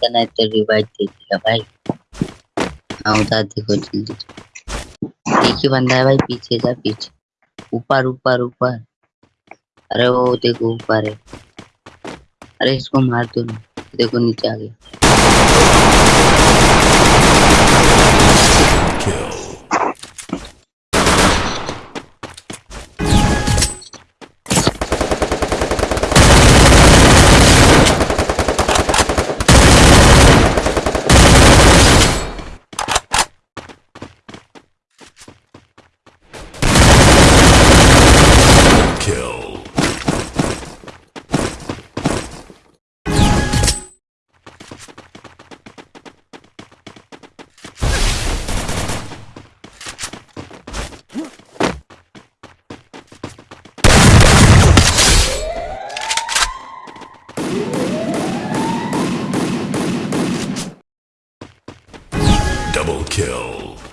का नहीं तो रिवाइव दिया भाई। हाँ उधर देखो जल्दी एक ही बंदा है भाई, पीछे जा, पीछे। ऊपर ऊपर ऊपर। अरे वो देखो ऊपर है। अरे इसको मार दो देखो नीचे आ गया। Double kill.